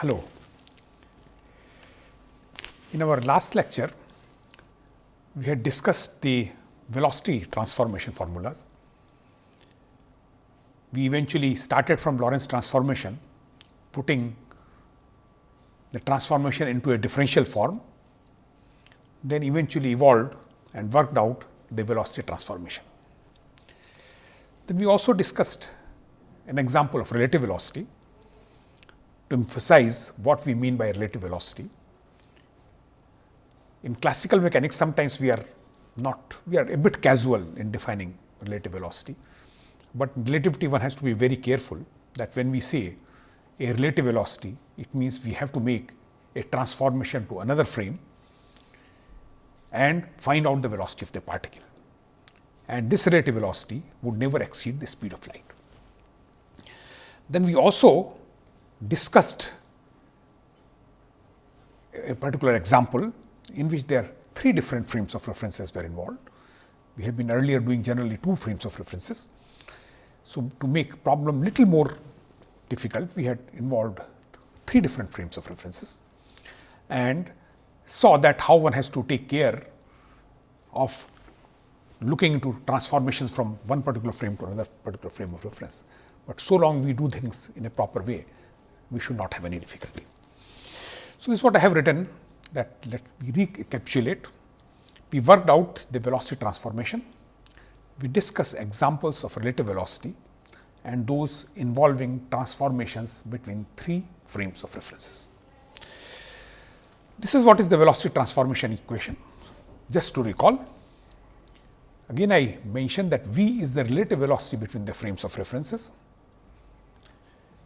Hello. In our last lecture, we had discussed the velocity transformation formulas. We eventually started from Lorentz transformation, putting the transformation into a differential form, then eventually evolved and worked out the velocity transformation. Then we also discussed an example of relative velocity to emphasize what we mean by relative velocity. In classical mechanics, sometimes we are not, we are a bit casual in defining relative velocity, but relativity one has to be very careful that when we say a relative velocity, it means we have to make a transformation to another frame and find out the velocity of the particle. And this relative velocity would never exceed the speed of light. Then we also discussed a particular example in which there are three different frames of references were involved. We have been earlier doing generally two frames of references. So, to make problem little more difficult, we had involved three different frames of references and saw that how one has to take care of looking into transformations from one particular frame to another particular frame of reference. But so long we do things in a proper way, we should not have any difficulty. So, this is what I have written that let me recapitulate. We worked out the velocity transformation. We discuss examples of relative velocity and those involving transformations between three frames of references. This is what is the velocity transformation equation. Just to recall, again I mentioned that v is the relative velocity between the frames of references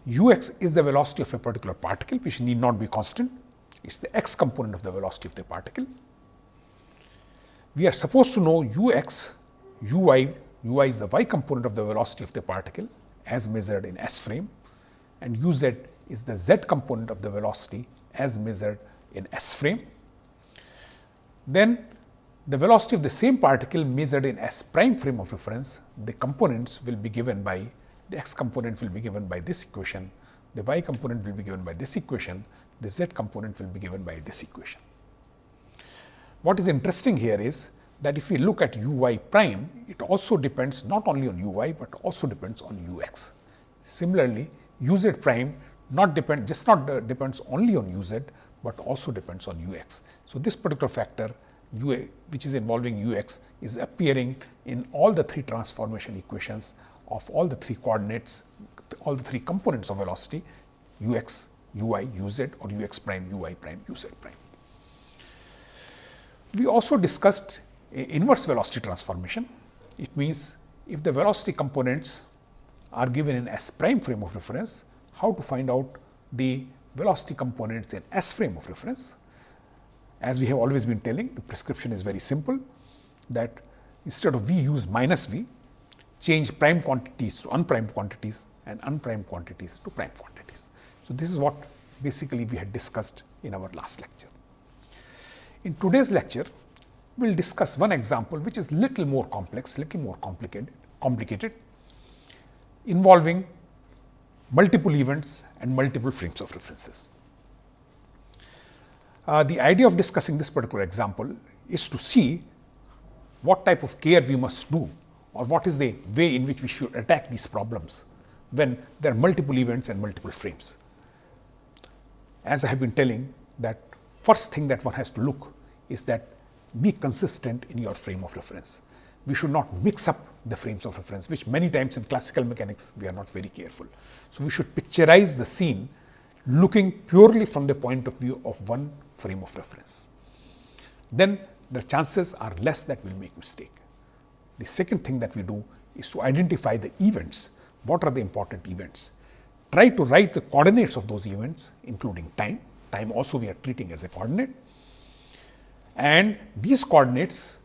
u x is the velocity of a particular particle which need not be constant, it is the x component of the velocity of the particle. We are supposed to know u x, u y, u y is the y component of the velocity of the particle as measured in s frame and u z is the z component of the velocity as measured in s frame. Then the velocity of the same particle measured in s prime frame of reference, the components will be given by the x component will be given by this equation, the y component will be given by this equation, the z component will be given by this equation. What is interesting here is that if we look at u y prime, it also depends not only on u y, but also depends on u x. Similarly, u z prime not depend just not uh, depends only on u z, but also depends on u x. So, this particular factor u a which is involving u x is appearing in all the three transformation equations of all the three coordinates, all the three components of velocity u x, u y, u z or u x prime, u y prime, u z prime. We also discussed inverse velocity transformation. It means, if the velocity components are given in s prime frame of reference, how to find out the velocity components in s frame of reference. As we have always been telling, the prescription is very simple that instead of v use minus v, change prime quantities to unprimed quantities and unprimed quantities to prime quantities. So, this is what basically we had discussed in our last lecture. In today's lecture, we will discuss one example which is little more complex, little more complicated, complicated involving multiple events and multiple frames of references. Uh, the idea of discussing this particular example is to see what type of care we must do or what is the way in which we should attack these problems when there are multiple events and multiple frames. As I have been telling that first thing that one has to look is that be consistent in your frame of reference. We should not mix up the frames of reference, which many times in classical mechanics we are not very careful. So, we should picturize the scene looking purely from the point of view of one frame of reference. Then the chances are less that we will make mistake. The second thing that we do is to identify the events. What are the important events? Try to write the coordinates of those events, including time. Time also we are treating as a coordinate. And these coordinates,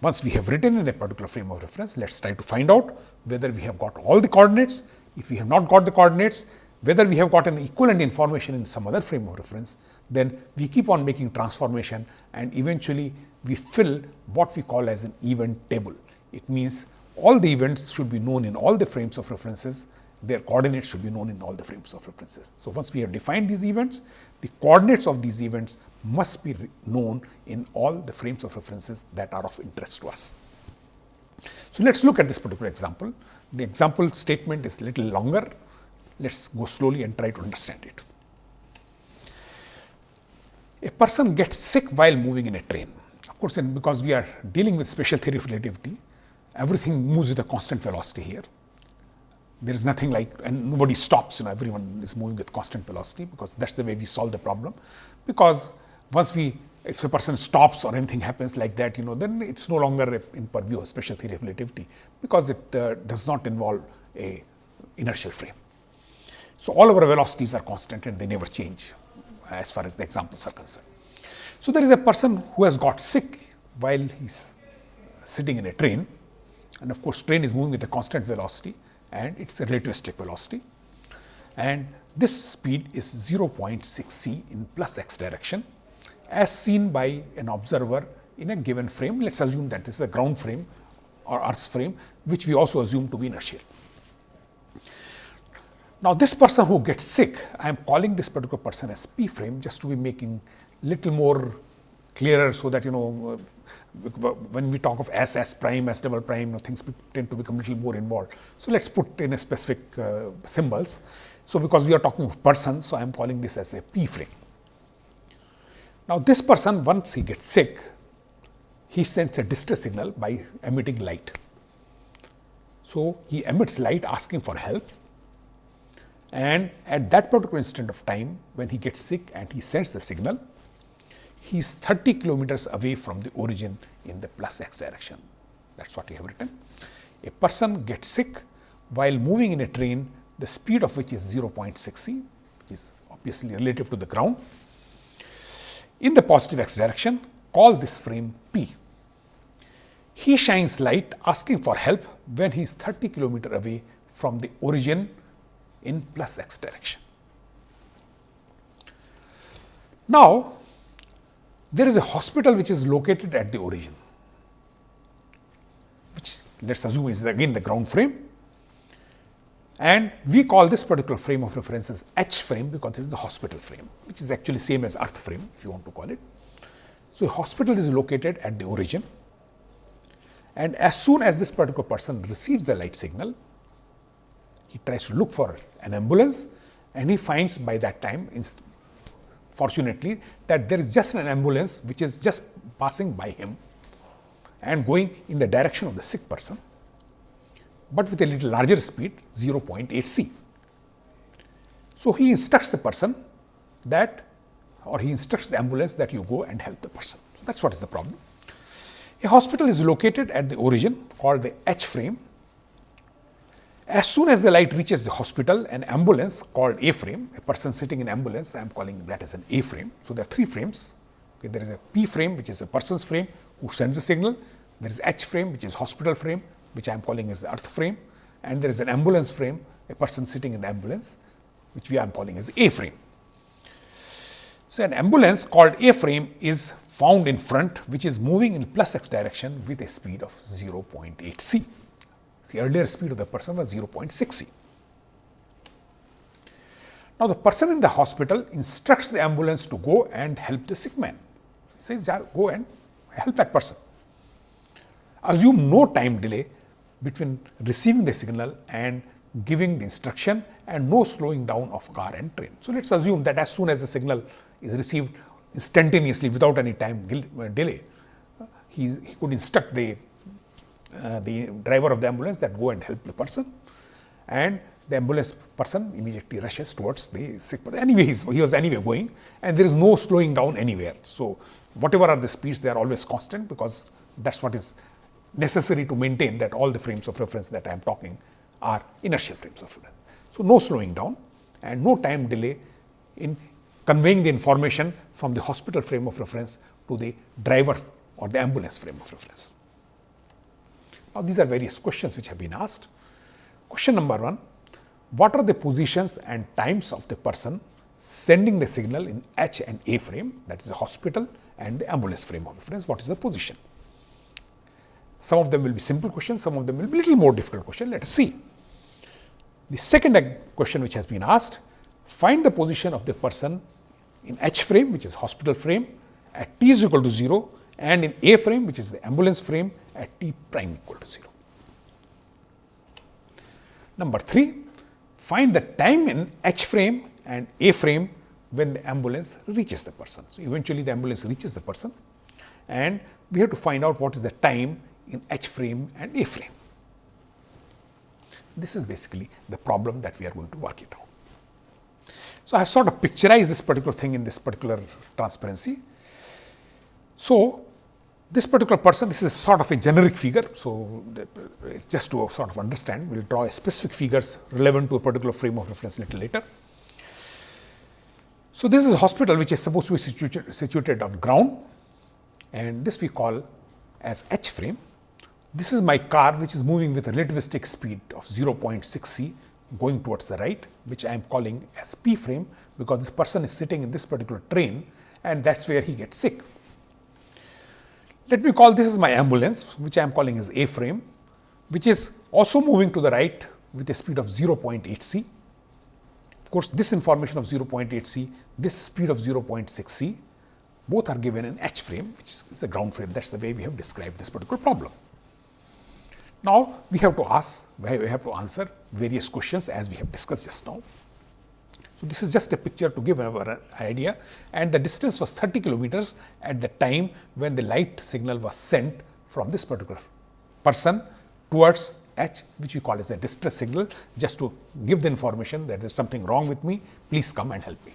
once we have written in a particular frame of reference, let us try to find out whether we have got all the coordinates. If we have not got the coordinates, whether we have got an equivalent information in some other frame of reference, then we keep on making transformation and eventually we fill what we call as an event table. It means all the events should be known in all the frames of references their coordinates should be known in all the frames of references. So, once we have defined these events, the coordinates of these events must be known in all the frames of references that are of interest to us. So, let us look at this particular example. The example statement is little longer. Let us go slowly and try to understand it. A person gets sick while moving in a train. Of course, because we are dealing with special theory of relativity, everything moves with a constant velocity here. There is nothing like and nobody stops you know everyone is moving with constant velocity because that's the way we solve the problem. Because once we if a person stops or anything happens like that you know then it's no longer in purview of special theory of relativity because it uh, does not involve a inertial frame. So all our velocities are constant and they never change as far as the examples are concerned. So there is a person who has got sick while he's sitting in a train and of course train is moving with a constant velocity and it is a relativistic velocity. And this speed is 0.6 c in plus x direction as seen by an observer in a given frame. Let us assume that this is a ground frame or earth frame, which we also assume to be inertial. Now, this person who gets sick, I am calling this particular person as P frame just to be making little more clearer so that you know when we talk of S, S prime, S double prime, you know, things tend to become a little more involved. So, let us put in a specific uh, symbols. So, because we are talking of person, so I am calling this as a P frame. Now, this person once he gets sick, he sends a distress signal by emitting light. So, he emits light asking for help and at that particular instant of time when he gets sick and he sends the signal, he is 30 kilometers away from the origin in the plus x direction. That is what we have written. A person gets sick while moving in a train, the speed of which is 0.6 c, which is obviously relative to the ground. In the positive x direction, call this frame P. He shines light asking for help when he is 30 kilometer away from the origin in plus x direction. Now, there is a hospital which is located at the origin, which let us assume is again the ground frame. And we call this particular frame of reference as H frame because this is the hospital frame, which is actually same as earth frame if you want to call it. So, hospital is located at the origin and as soon as this particular person receives the light signal, he tries to look for an ambulance and he finds by that time fortunately that there is just an ambulance which is just passing by him and going in the direction of the sick person, but with a little larger speed 0.8 c. So, he instructs the person that or he instructs the ambulance that you go and help the person. So, that is what is the problem. A hospital is located at the origin called the H frame as soon as the light reaches the hospital, an ambulance called A frame, a person sitting in ambulance, I am calling that as an A frame. So, there are three frames. Okay, there is a P frame, which is a person's frame who sends a signal. There is H frame, which is hospital frame, which I am calling as the earth frame. And there is an ambulance frame, a person sitting in the ambulance, which we are calling as A frame. So, an ambulance called A frame is found in front, which is moving in plus x direction with a speed of 0.8 c. The earlier speed of the person was 0.6 c. Now, the person in the hospital instructs the ambulance to go and help the sick man. He says, go and help that person. Assume no time delay between receiving the signal and giving the instruction and no slowing down of car and train. So, let us assume that as soon as the signal is received instantaneously without any time uh, delay, he, he could instruct the uh, the driver of the ambulance that go and help the person and the ambulance person immediately rushes towards the sick person. Anyway, he was anyway going and there is no slowing down anywhere. So, whatever are the speeds, they are always constant because that is what is necessary to maintain that all the frames of reference that I am talking are inertial frames of reference. So, no slowing down and no time delay in conveying the information from the hospital frame of reference to the driver or the ambulance frame of reference. Now, these are various questions which have been asked. Question number one, what are the positions and times of the person sending the signal in H and A frame that is the hospital and the ambulance frame of reference, what is the position? Some of them will be simple questions, some of them will be little more difficult question. Let us see. The second question which has been asked, find the position of the person in H frame which is hospital frame at t is equal to 0 and in A frame which is the ambulance frame at t prime equal to 0. Number 3, find the time in H frame and A frame when the ambulance reaches the person. So, eventually the ambulance reaches the person and we have to find out what is the time in H frame and A frame. This is basically the problem that we are going to work it out. So, I have sort of picturized this particular thing in this particular transparency. So, this particular person, this is sort of a generic figure. So, just to sort of understand, we will draw a specific figures relevant to a particular frame of reference little later. So, this is a hospital which is supposed to be situated, situated on ground and this we call as H frame. This is my car which is moving with a relativistic speed of 0.6 c going towards the right, which I am calling as P frame, because this person is sitting in this particular train and that is where he gets sick. Let me call this is my ambulance, which I am calling as A frame, which is also moving to the right with a speed of 0.8 c. Of course, this information of 0.8 c, this speed of 0.6 c, both are given in H frame, which is the ground frame. That is the way we have described this particular problem. Now, we have to ask, we have to answer various questions as we have discussed just now. So, this is just a picture to give our idea and the distance was 30 kilometers at the time when the light signal was sent from this particular person towards H which we call as a distress signal just to give the information that there is something wrong with me, please come and help me.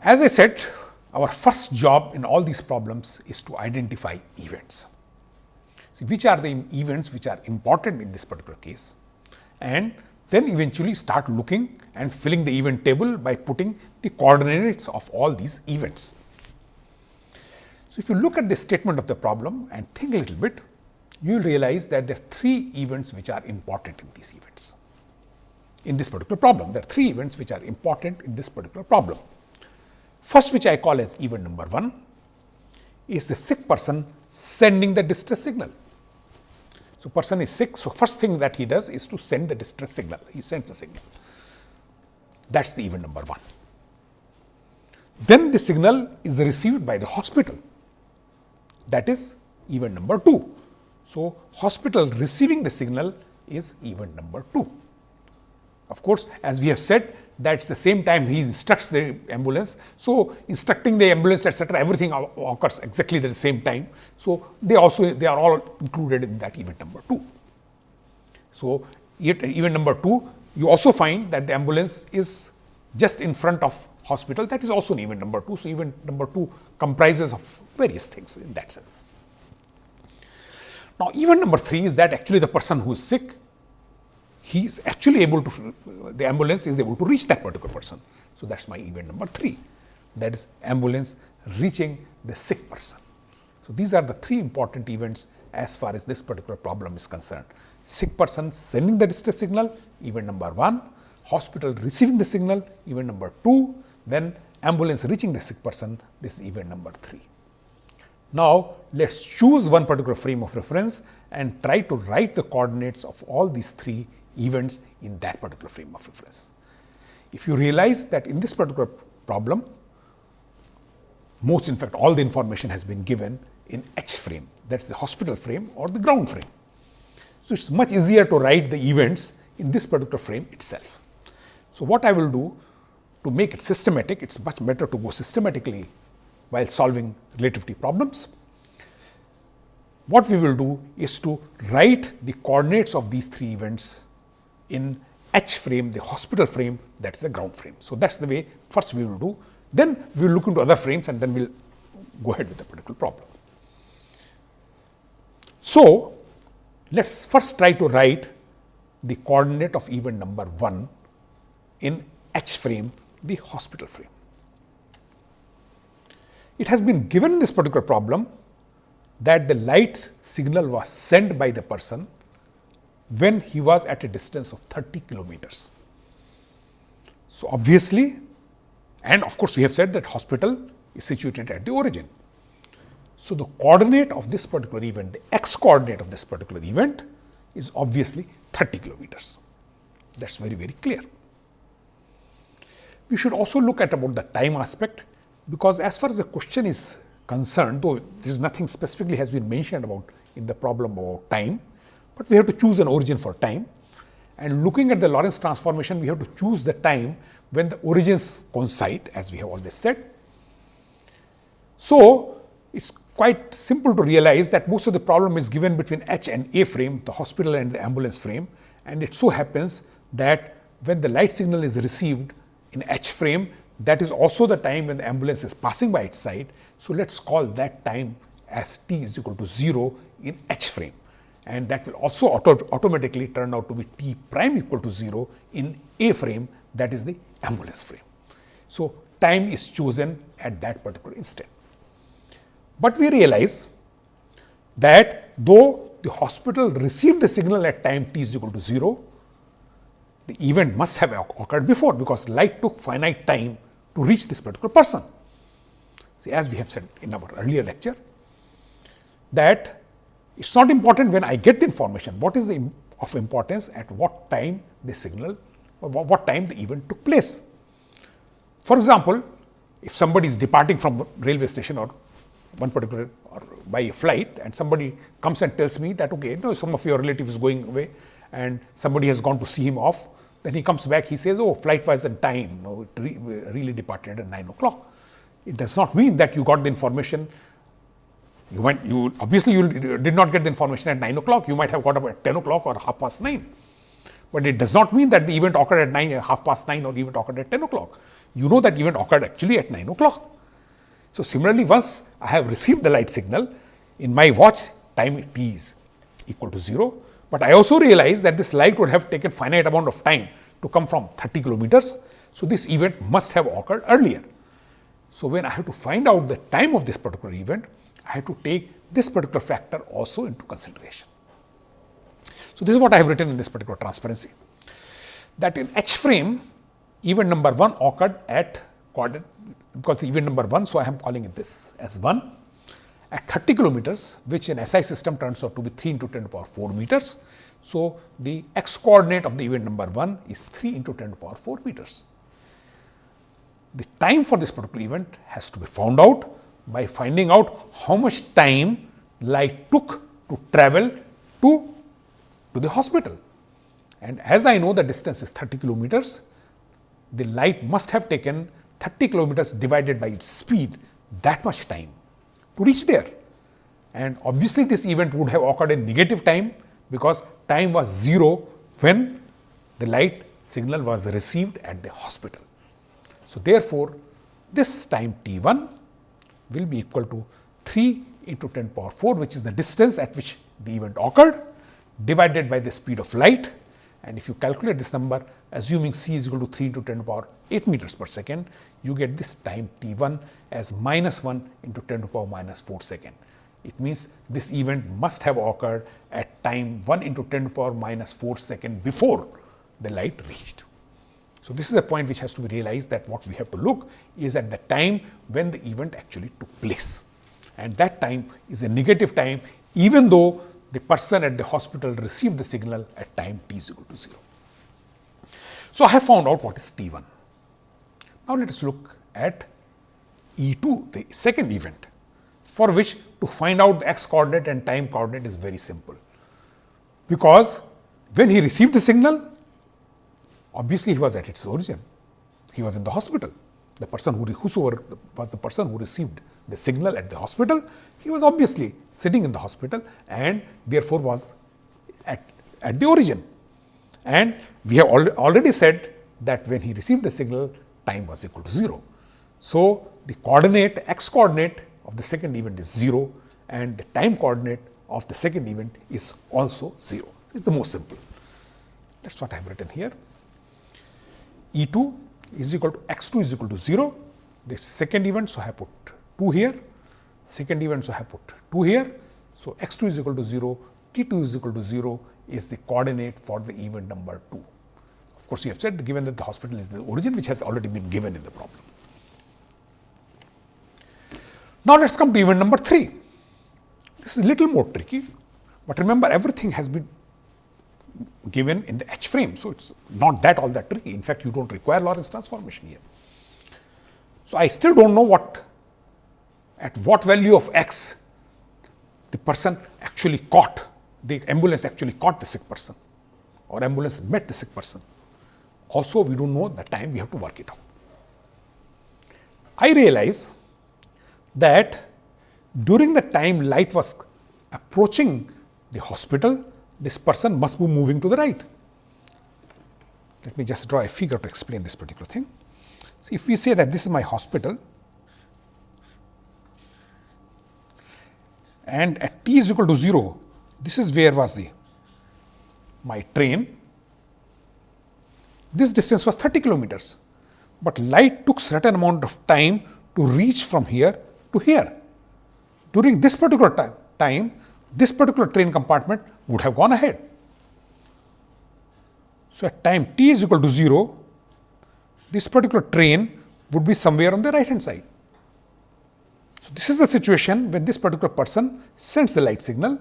As I said, our first job in all these problems is to identify events. See, which are the events which are important in this particular case and then eventually start looking and filling the event table by putting the coordinates of all these events. So, if you look at the statement of the problem and think a little bit, you will realize that there are three events which are important in these events. In this particular problem, there are three events which are important in this particular problem. First, which I call as event number 1, is the sick person sending the distress signal. So, person is sick. So, first thing that he does is to send the distress signal. He sends the signal. That is the event number 1. Then the signal is received by the hospital. That is event number 2. So, hospital receiving the signal is event number 2. Of course, as we have said that is the same time he instructs the ambulance. So, instructing the ambulance etc., everything occurs exactly at the same time. So, they also they are all included in that event number 2. So, yet event number 2 you also find that the ambulance is just in front of hospital that is also an event number 2. So, event number 2 comprises of various things in that sense. Now, event number 3 is that actually the person who is sick he is actually able to, the ambulance is able to reach that particular person. So, that is my event number 3 that is ambulance reaching the sick person. So, these are the three important events as far as this particular problem is concerned. Sick person sending the distress signal, event number 1, hospital receiving the signal, event number 2, then ambulance reaching the sick person, this is event number 3. Now, let us choose one particular frame of reference and try to write the coordinates of all these three events in that particular frame of reference. If you realize that in this particular problem, most in fact all the information has been given in H frame that is the hospital frame or the ground frame. So, it is much easier to write the events in this particular frame itself. So, what I will do to make it systematic, it is much better to go systematically while solving relativity problems. What we will do is to write the coordinates of these three events in H frame, the hospital frame that is the ground frame. So, that is the way first we will do, then we will look into other frames and then we will go ahead with the particular problem. So, let us first try to write the coordinate of event number 1 in H frame, the hospital frame. It has been given in this particular problem that the light signal was sent by the person when he was at a distance of 30 kilometers. So, obviously and of course, we have said that hospital is situated at the origin. So, the coordinate of this particular event, the x coordinate of this particular event is obviously 30 kilometers. That is very, very clear. We should also look at about the time aspect, because as far as the question is concerned, though there is nothing specifically has been mentioned about in the problem about time, but we have to choose an origin for time. And looking at the Lorentz transformation, we have to choose the time when the origins coincide, as we have always said. So, it is quite simple to realize that most of the problem is given between H and A frame, the hospital and the ambulance frame. And it so happens that when the light signal is received in H frame, that is also the time when the ambulance is passing by its side. So, let us call that time as t is equal to 0 in H frame and that will also auto automatically turn out to be t prime equal to 0 in A frame that is the ambulance frame. So, time is chosen at that particular instant. But we realize that though the hospital received the signal at time t is equal to 0, the event must have occurred before, because light took finite time to reach this particular person. See, as we have said in our earlier lecture, that it is not important when I get the information, what is the of importance at what time the signal or what time the event took place. For example, if somebody is departing from railway station or one particular or by a flight and somebody comes and tells me that okay, you know, some of your relatives is going away and somebody has gone to see him off, then he comes back, he says, oh, flight was in time, no, it re really departed at 9 o'clock. It does not mean that you got the information you you obviously you did not get the information at 9 o'clock, you might have got up at 10 o'clock or half past 9. But it does not mean that the event occurred at 9, half past 9 or event occurred at 10 o'clock. You know that event occurred actually at 9 o'clock. So, similarly, once I have received the light signal, in my watch time t is equal to 0, but I also realize that this light would have taken finite amount of time to come from 30 kilometers. So, this event must have occurred earlier. So, when I have to find out the time of this particular event, I have to take this particular factor also into consideration. So, this is what I have written in this particular transparency that in H frame event number 1 occurred at coordinate because the event number 1. So, I am calling it this as 1 at 30 kilometers which in SI system turns out to be 3 into 10 to power 4 meters. So, the x coordinate of the event number 1 is 3 into 10 to power 4 meters. The time for this particular event has to be found out by finding out how much time light took to travel to, to the hospital. And as I know the distance is 30 kilometers, the light must have taken 30 kilometers divided by its speed that much time to reach there. And obviously, this event would have occurred in negative time because time was 0 when the light signal was received at the hospital. So, therefore, this time t 1 will be equal to 3 into 10 power 4 which is the distance at which the event occurred divided by the speed of light and if you calculate this number assuming c is equal to 3 into 10 to power 8 meters per second you get this time t 1 as minus 1 into 10 to power minus 4 second. It means this event must have occurred at time 1 into 10 to power minus 4 second before the light reached. So, this is a point which has to be realized that what we have to look is at the time when the event actually took place and that time is a negative time even though the person at the hospital received the signal at time t is equal to 0. So, I have found out what is t 1. Now, let us look at E 2 the second event for which to find out the x coordinate and time coordinate is very simple. Because when he received the signal Obviously, he was at its origin. He was in the hospital. The person who, whosoever was the person who received the signal at the hospital, he was obviously sitting in the hospital and therefore was at, at the origin. And we have al already said that when he received the signal, time was equal to 0. So, the coordinate x coordinate of the second event is 0 and the time coordinate of the second event is also 0. It is the most simple. That is what I have written here. E 2 is equal to x 2 is equal to 0. The second event, so I have put 2 here, second event, so I have put 2 here. So, x 2 is equal to 0, t 2 is equal to 0 is the coordinate for the event number 2. Of course, we have said given that the hospital is the origin which has already been given in the problem. Now, let us come to event number 3. This is little more tricky, but remember everything has been given in the H frame. So, it is not that all that tricky. In fact, you do not require Lorentz transformation here. So, I still do not know what at what value of x the person actually caught, the ambulance actually caught the sick person or ambulance met the sick person. Also, we do not know the time we have to work it out. I realize that during the time light was approaching the hospital, this person must be moving to the right. Let me just draw a figure to explain this particular thing. So, if we say that this is my hospital and at t is equal to 0, this is where was the my train. This distance was 30 kilometers, but light took certain amount of time to reach from here to here. During this particular time, time this particular train compartment would have gone ahead. So, at time t is equal to 0, this particular train would be somewhere on the right hand side. So, this is the situation when this particular person sends the light signal.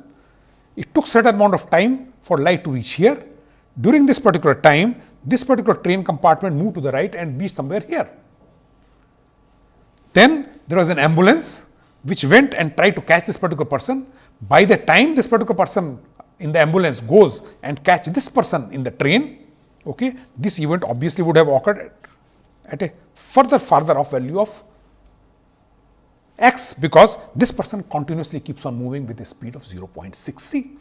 It took certain amount of time for light to reach here. During this particular time, this particular train compartment moved to the right and reached somewhere here. Then there was an ambulance which went and tried to catch this particular person. By the time this particular person in the ambulance goes and catch this person in the train, okay, this event obviously would have occurred at a further farther off value of x because this person continuously keeps on moving with a speed of 0.6 c.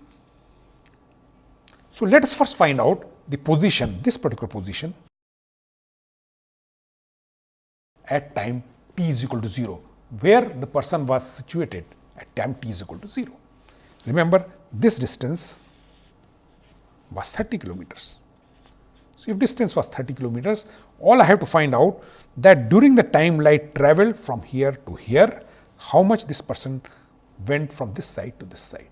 So, let us first find out the position, this particular position at time t is equal to 0, where the person was situated at time t is equal to 0. Remember, this distance was 30 kilometers. So, if distance was 30 kilometers, all I have to find out that during the time light traveled from here to here, how much this person went from this side to this side.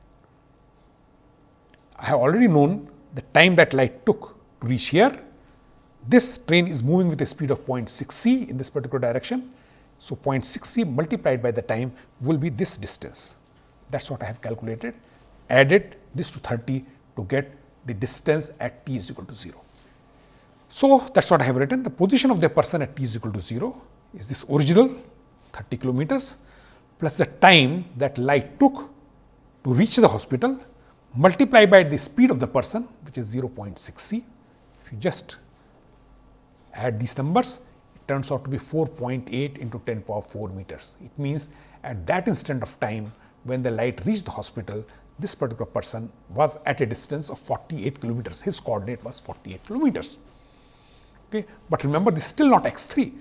I have already known the time that light took to reach here. This train is moving with a speed of 0.6 c in this particular direction. So, 0.6 c multiplied by the time will be this distance. That is what I have calculated, added this to 30 to get the distance at t is equal to 0. So, that is what I have written. The position of the person at t is equal to 0 is this original 30 kilometers plus the time that light took to reach the hospital multiply by the speed of the person which is 0.6 c. If you just add these numbers, it turns out to be 4.8 into 10 power 4 meters. It means at that instant of time when the light reached the hospital, this particular person was at a distance of 48 kilometers. His coordinate was 48 kilometers. Okay. But remember, this is still not x 3,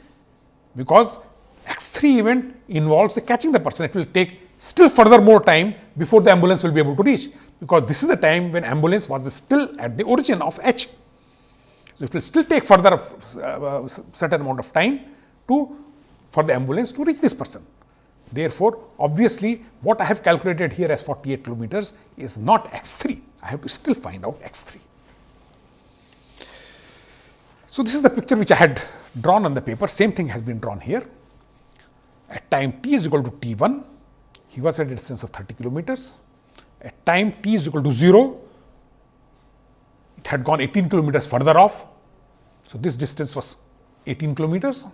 because x 3 event involves the catching the person. It will take still further more time before the ambulance will be able to reach, because this is the time when ambulance was still at the origin of H. So, it will still take further uh, certain amount of time to for the ambulance to reach this person. Therefore, obviously, what I have calculated here as 48 kilometers is not x 3. I have to still find out x 3. So, this is the picture which I had drawn on the paper, same thing has been drawn here. At time t is equal to t 1, he was at a distance of 30 kilometers. At time t is equal to 0, it had gone 18 kilometers further off. So, this distance was 18 kilometers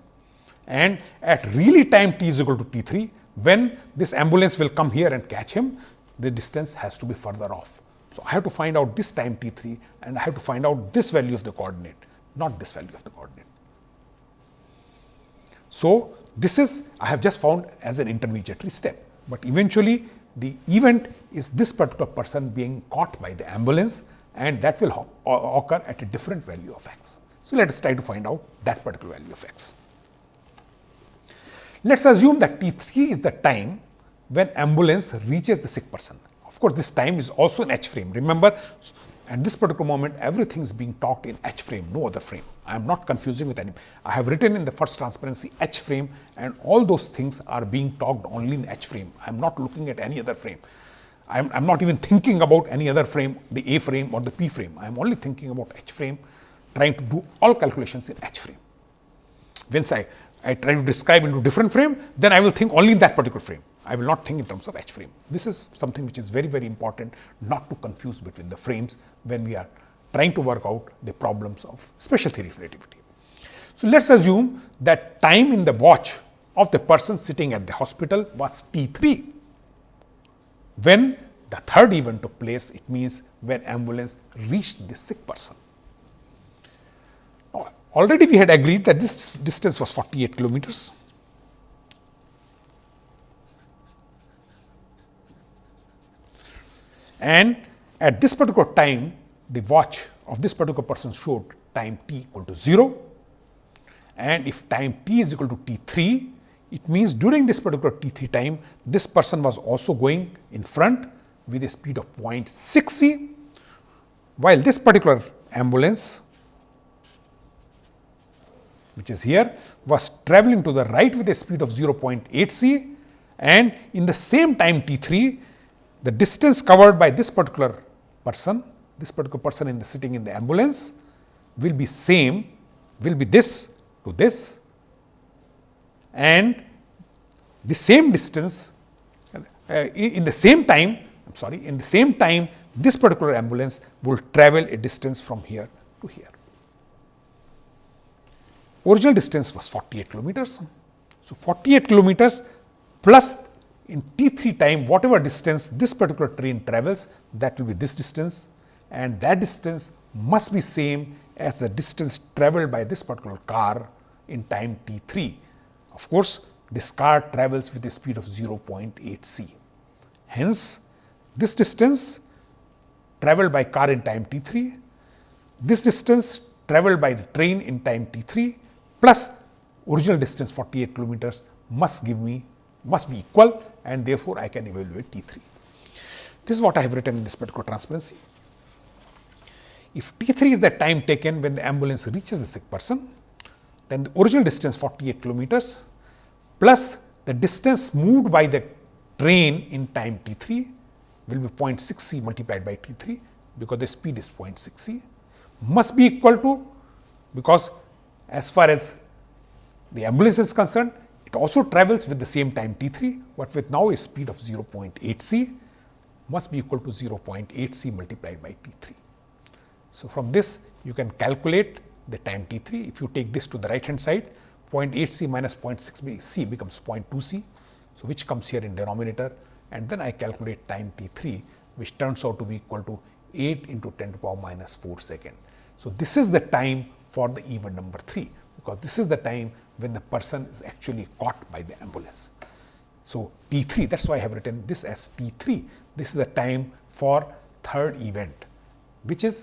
and at really time t is equal to t 3, when this ambulance will come here and catch him, the distance has to be further off. So, I have to find out this time t 3 and I have to find out this value of the coordinate, not this value of the coordinate. So, this is I have just found as an intermediary step, but eventually the event is this particular person being caught by the ambulance and that will occur at a different value of x. So, let us try to find out that particular value of x. Let us assume that t 3 is the time when ambulance reaches the sick person. Of course, this time is also in h frame. Remember, at this particular moment, everything is being talked in h frame, no other frame. I am not confusing with any. I have written in the first transparency h frame and all those things are being talked only in h frame. I am not looking at any other frame. I am not even thinking about any other frame, the A frame or the P frame. I am only thinking about H frame, trying to do all calculations in H frame. Once I, I try to describe into different frame, then I will think only in that particular frame. I will not think in terms of H frame. This is something which is very, very important not to confuse between the frames when we are trying to work out the problems of special theory of relativity. So, let us assume that time in the watch of the person sitting at the hospital was t 3. When the third event took place, it means when ambulance reached the sick person. Already we had agreed that this distance was 48 kilometers. And at this particular time, the watch of this particular person showed time t equal to 0. And if time t is equal to t 3, it means during this particular t 3 time, this person was also going in front with a speed of 0.6 c, while this particular ambulance which is here was traveling to the right with a speed of 0.8 c and in the same time t 3 the distance covered by this particular person, this particular person in the sitting in the ambulance will be same, will be this to this and the same distance uh, in the same time, I am sorry, in the same time this particular ambulance will travel a distance from here to here. Original distance was 48 kilometers. So, 48 kilometers plus in t 3 time whatever distance this particular train travels that will be this distance and that distance must be same as the distance traveled by this particular car in time t 3. Of course, this car travels with a speed of 0.8 c. Hence, this distance traveled by car in time t 3, this distance traveled by the train in time t 3 plus original distance 48 kilometers must give me must be equal and therefore, I can evaluate T 3. This is what I have written in this particular transparency. If T 3 is the time taken when the ambulance reaches the sick person, then the original distance 48 kilometers plus the distance moved by the train in time T 3 will be 0.6 c multiplied by T 3 because the speed is 0.6 c must be equal to because as far as the ambulance is concerned it also travels with the same time t 3, but with now a speed of 0.8 c must be equal to 0.8 c multiplied by t 3. So, from this you can calculate the time t 3. If you take this to the right hand side 0.8 c minus 0.6 c becomes 0.2 c. So, which comes here in denominator and then I calculate time t 3 which turns out to be equal to 8 into 10 to the power minus 4 second. So, this is the time for the event number 3 because this is the time when the person is actually caught by the ambulance. So, T 3 that is why I have written this as T 3 this is the time for third event which is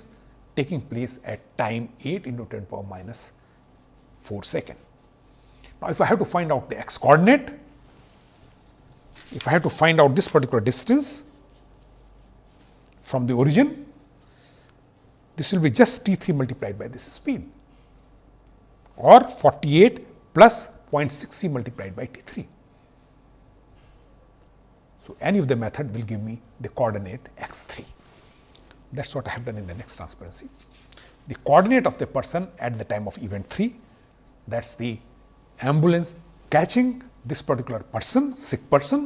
taking place at time 8 into 10 power minus 4 second. Now, if I have to find out the x coordinate, if I have to find out this particular distance from the origin, this will be just T 3 multiplied by this speed or 48 plus 0.6 c multiplied by T 3. So, any of the method will give me the coordinate x 3. That is what I have done in the next transparency. The coordinate of the person at the time of event 3 that is the ambulance catching this particular person sick person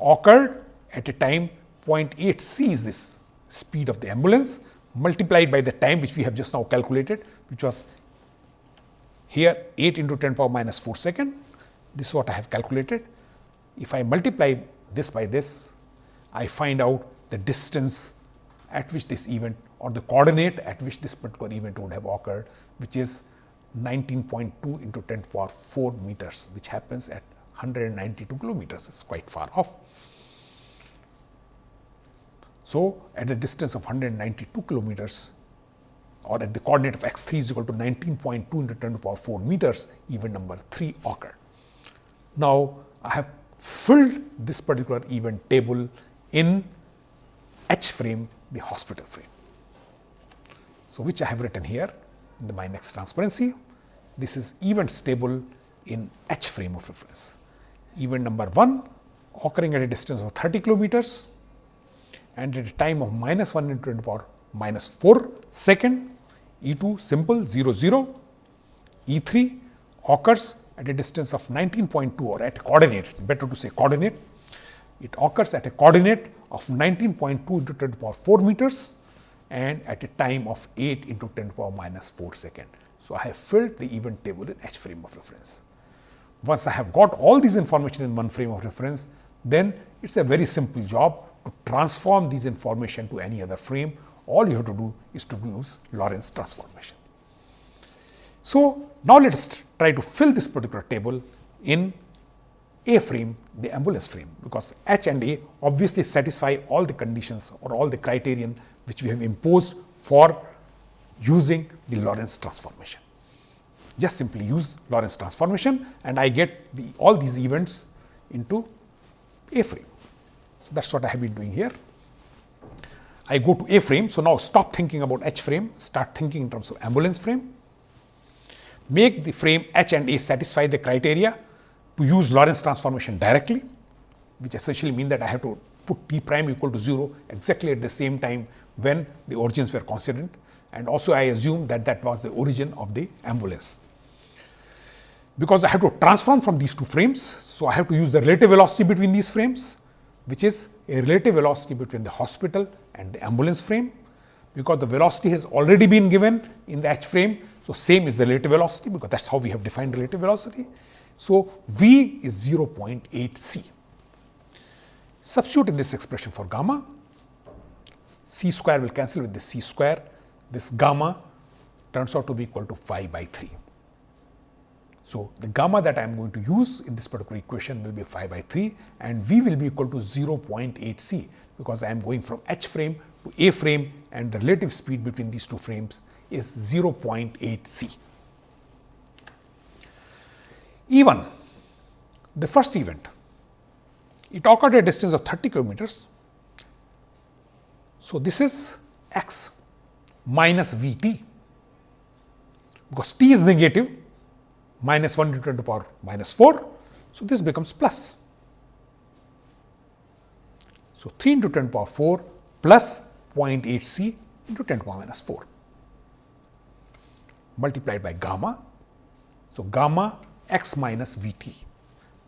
occurred at a time 0.8 c is this speed of the ambulance multiplied by the time which we have just now calculated which was here 8 into 10 power minus 4 second, this is what I have calculated. If I multiply this by this, I find out the distance at which this event or the coordinate at which this particular event would have occurred, which is 19.2 into 10 power 4 meters, which happens at 192 kilometers, it's quite far off. So, at the distance of 192 kilometers, or at the coordinate of x 3 is equal to 19.2 into 10 to the power 4 meters, event number 3 occurred. Now, I have filled this particular event table in H frame, the hospital frame. So, which I have written here in the my next transparency. This is events table in H frame of reference. Event number 1 occurring at a distance of 30 kilometers and at a time of minus 1 into 10 to the power minus 4 second, E 2 simple 0 0, E 3 occurs at a distance of 19.2 or at a coordinate, it is better to say coordinate. It occurs at a coordinate of 19.2 into 10 to the power 4 meters and at a time of 8 into 10 to the power minus 4 second. So, I have filled the event table in H frame of reference. Once I have got all these information in one frame of reference, then it is a very simple job to transform these information to any other frame. All you have to do is to use Lorentz transformation. So, now let us try to fill this particular table in A frame, the ambulance frame, because H and A obviously satisfy all the conditions or all the criterion which we have imposed for using the Lorentz transformation. Just simply use Lorentz transformation and I get the, all these events into A frame. So, that is what I have been doing here. I go to A frame. So, now stop thinking about H frame, start thinking in terms of ambulance frame. Make the frame H and A satisfy the criteria to use Lorentz transformation directly, which essentially mean that I have to put t prime equal to 0 exactly at the same time when the origins were coincident and also I assume that that was the origin of the ambulance. Because I have to transform from these two frames, so I have to use the relative velocity between these frames, which is a relative velocity between the hospital and the ambulance frame, because the velocity has already been given in the H frame. So, same is the relative velocity, because that is how we have defined relative velocity. So, V is 0.8 c. Substitute in this expression for gamma, c square will cancel with the c square this gamma turns out to be equal to phi by 3. So, the gamma that I am going to use in this particular equation will be 5 by 3 and V will be equal to 0.8 c, because I am going from H frame to A frame and the relative speed between these two frames is 0.8 c. E1, the first event, it occurred at a distance of 30 kilometers. So, this is x minus V t because t is negative minus 1 into 10 to the power minus 4. So, this becomes plus. So, 3 into 10 to the power 4 plus 0.8 c into 10 to the power minus 4 multiplied by gamma. So, gamma x minus V t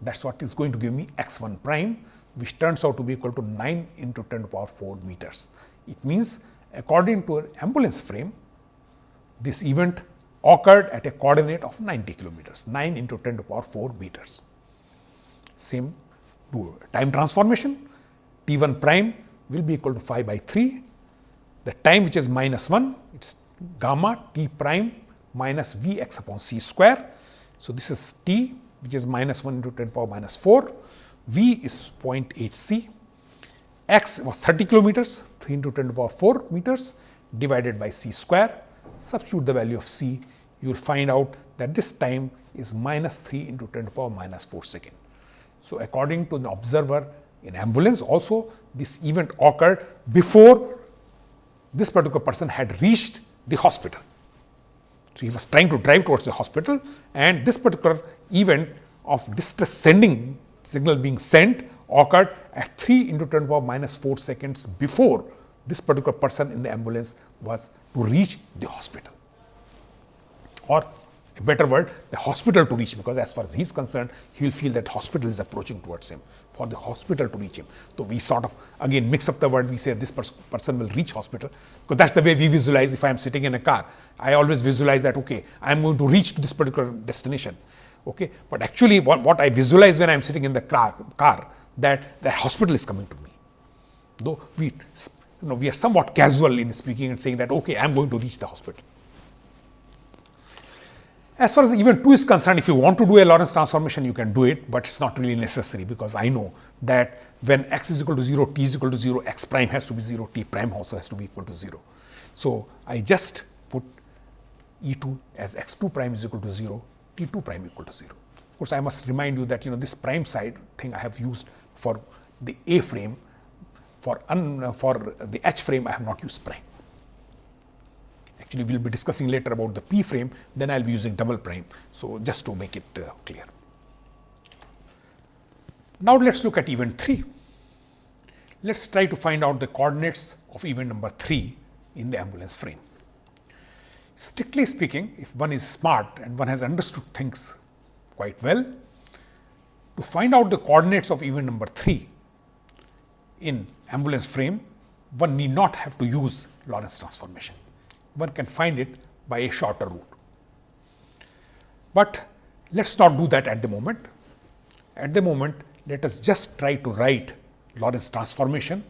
that is what is going to give me x 1 prime which turns out to be equal to 9 into 10 to the power 4 meters. It means according to an ambulance frame, this event occurred at a coordinate of 90 kilometers, 9 into 10 to the power 4 meters. Same time transformation, t 1 prime will be equal to 5 by 3. The time which is minus 1, it is gamma t prime minus v x upon c square. So, this is t which is minus 1 into 10 to the power minus 4, v is 0.8 c x was 30 kilometers 3 into 10 to the power 4 meters divided by c square. Substitute the value of c, you will find out that this time is minus 3 into 10 to the power minus 4 second. So, according to the observer in ambulance also this event occurred before this particular person had reached the hospital. So, he was trying to drive towards the hospital and this particular event of distress sending signal being sent occurred at 3 into 10 to the power minus 4 seconds before this particular person in the ambulance was to reach the hospital or a better word the hospital to reach because as far as he is concerned he will feel that hospital is approaching towards him for the hospital to reach him. So, we sort of again mix up the word we say this pers person will reach hospital because that is the way we visualize if I am sitting in a car I always visualize that okay I am going to reach this particular destination. Okay. But actually what, what I visualize when I am sitting in the car, car that the hospital is coming to me. Though we, you know, we are somewhat casual in speaking and saying that, okay, I am going to reach the hospital. As far as event 2 is concerned, if you want to do a Lorentz transformation, you can do it, but it is not really necessary because I know that when x is equal to 0, t is equal to 0, x prime has to be 0, t prime also has to be equal to 0. So, I just put E 2 as x 2 prime is equal to 0, t 2 prime equal to 0. Of course, I must remind you that you know this prime side thing I have used for the A frame, for, un, for the H frame I have not used prime. Actually, we will be discussing later about the P frame, then I will be using double prime. So, just to make it uh, clear. Now, let us look at event 3. Let us try to find out the coordinates of event number 3 in the ambulance frame. Strictly speaking, if one is smart and one has understood things quite well, to find out the coordinates of event number 3 in ambulance frame, one need not have to use Lorentz transformation. One can find it by a shorter route. But let us not do that at the moment. At the moment, let us just try to write Lorentz transformation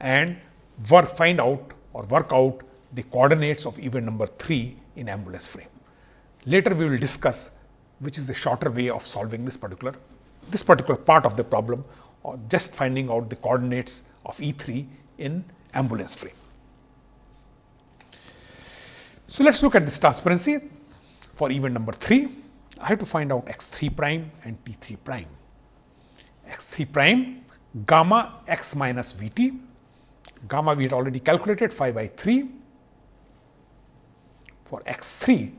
and work, find out or work out the coordinates of event number 3 in ambulance frame. Later we will discuss which is the shorter way of solving this particular this particular part of the problem or just finding out the coordinates of E3 in ambulance frame. So, let us look at this transparency for event number 3. I have to find out x 3 prime and t 3 prime. x 3 prime gamma x minus v t, gamma we had already calculated 5 by 3 for x 3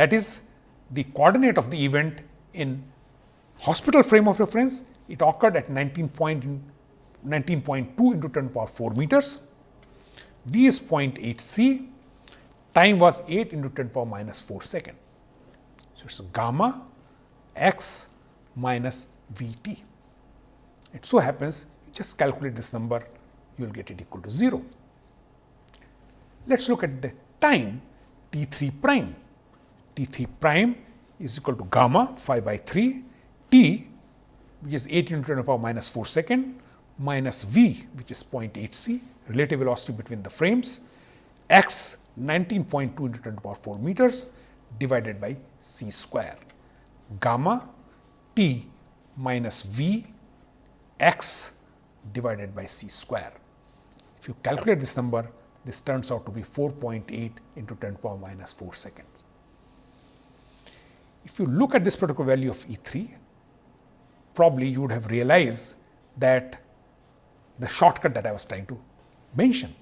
that is the coordinate of the event in hospital frame of reference it occurred at 19 point 19.2 into 10 power 4 meters. V is 0.8 c, time was 8 into 10 power minus 4 second. So, it is gamma x minus V t. It so happens you just calculate this number you will get it equal to 0. Let us look at the time t 3 prime. t 3 prime is equal to gamma 5 by 3 t which is 8 into 10 to the power minus 4 second minus v which is 0.8 c relative velocity between the frames x 19.2 into 10 to the power 4 meters divided by c square gamma t minus v x divided by c square. If you calculate this number, this turns out to be 4.8 into 10 to the power minus 4 seconds. If you look at this particular value of E 3, probably you would have realized that the shortcut that I was trying to mention.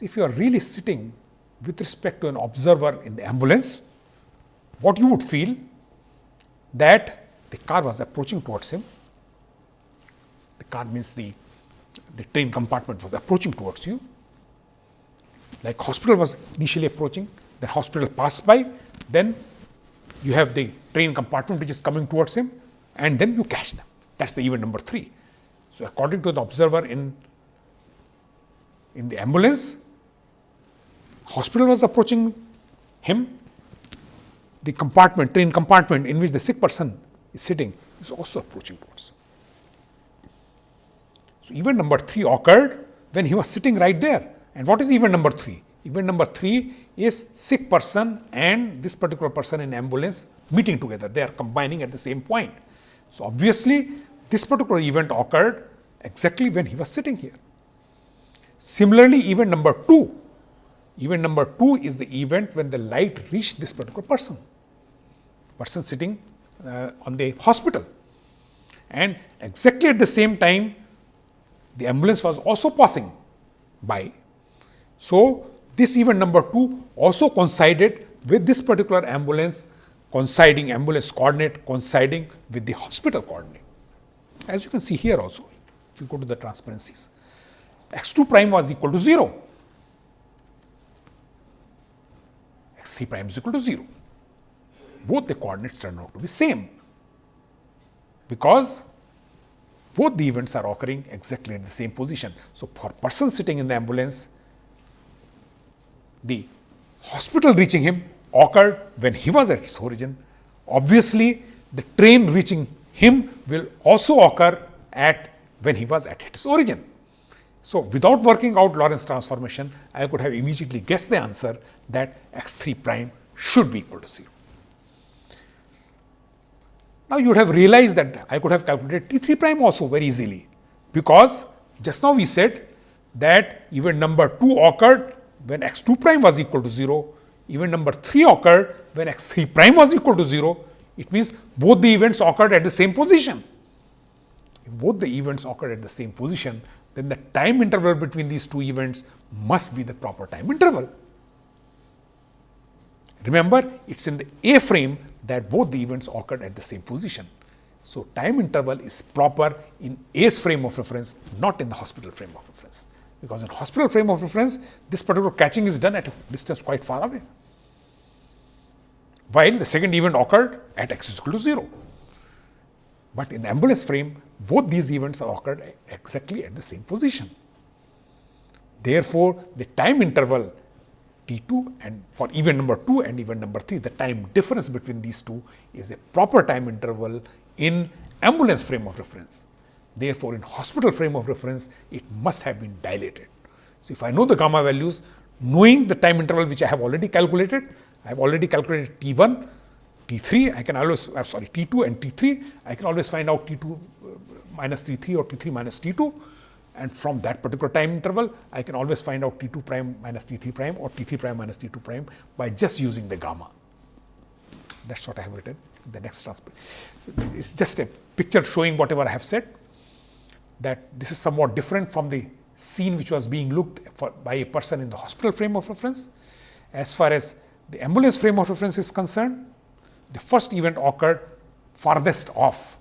If you are really sitting with respect to an observer in the ambulance, what you would feel that the car was approaching towards him. The car means the, the train compartment was approaching towards you, like hospital was initially approaching, the hospital passed by, then you have the train compartment which is coming towards him and then you catch them. That is the event number 3. So, according to the observer in, in the ambulance, hospital was approaching him, the compartment, train compartment in which the sick person is sitting is also approaching towards him. So, event number 3 occurred when he was sitting right there. And what is event number 3? Event number 3 is sick person and this particular person in ambulance meeting together. They are combining at the same point. So, obviously, this particular event occurred exactly when he was sitting here. Similarly, event number 2, event number 2 is the event when the light reached this particular person, person sitting uh, on the hospital. And exactly at the same time, the ambulance was also passing by. So, this event number 2 also coincided with this particular ambulance coinciding ambulance coordinate coinciding with the hospital coordinate. As you can see here also, if you go to the transparencies, x 2 prime was equal to 0, x 3 prime is equal to 0. Both the coordinates turn out to be same, because both the events are occurring exactly at the same position. So, for person sitting in the ambulance, the hospital reaching him occurred when he was at its origin. Obviously, the train reaching him will also occur at when he was at its origin. So, without working out Lorentz transformation, I could have immediately guessed the answer that x 3 prime should be equal to 0. Now, you would have realized that I could have calculated T 3 prime also very easily, because just now we said that event number 2 occurred when x 2 prime was equal to 0 event number 3 occurred when x 3 prime was equal to 0, it means both the events occurred at the same position. If both the events occurred at the same position, then the time interval between these two events must be the proper time interval. Remember, it is in the A frame that both the events occurred at the same position. So, time interval is proper in A's frame of reference, not in the hospital frame of reference. Because in hospital frame of reference, this particular catching is done at a distance quite far away while the second event occurred at x is equal to 0. But in the ambulance frame, both these events are occurred exactly at the same position. Therefore, the time interval T2 and for event number 2 and event number 3, the time difference between these two is a proper time interval in ambulance frame of reference. Therefore, in hospital frame of reference, it must have been dilated. So, if I know the gamma values, knowing the time interval which I have already calculated, I have already calculated T 1, T 3, I can always, uh, sorry, T 2 and T 3, I can always find out T 2 uh, minus T 3 or T 3 minus T 2 and from that particular time interval, I can always find out T 2 prime minus T 3 prime or T 3 prime minus T 2 prime by just using the gamma. That is what I have written in the next transcript. It is just a picture showing whatever I have said that this is somewhat different from the scene which was being looked for by a person in the hospital frame of reference. As far as the ambulance frame of reference is concerned, the first event occurred farthest off.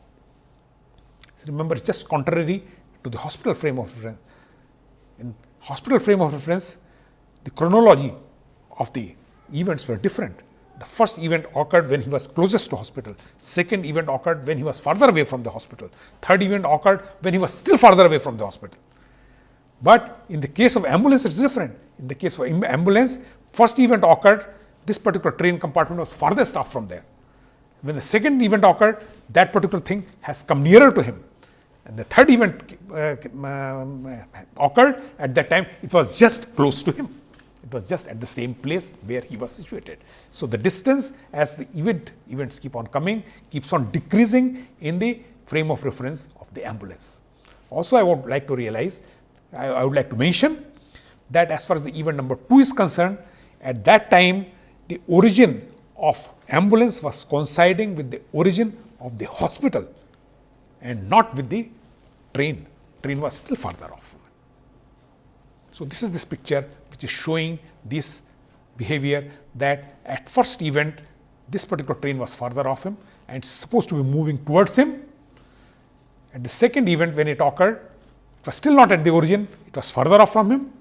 So remember, it's just contrary to the hospital frame of reference. In hospital frame of reference, the chronology of the events were different. The first event occurred when he was closest to hospital. Second event occurred when he was farther away from the hospital. Third event occurred when he was still farther away from the hospital. But in the case of ambulance, it's different. In the case of ambulance, first event occurred, this particular train compartment was farthest off from there. When the second event occurred, that particular thing has come nearer to him. The third event uh, um, uh, occurred at that time, it was just close to him. It was just at the same place where he was situated. So, the distance as the event events keep on coming keeps on decreasing in the frame of reference of the ambulance. Also, I would like to realize, I, I would like to mention that as far as the event number 2 is concerned, at that time the origin of ambulance was coinciding with the origin of the hospital and not with the train. Train was still farther off. So, this is this picture which is showing this behavior that at first event this particular train was farther off him and supposed to be moving towards him. At the second event when it occurred, it was still not at the origin, it was further off from him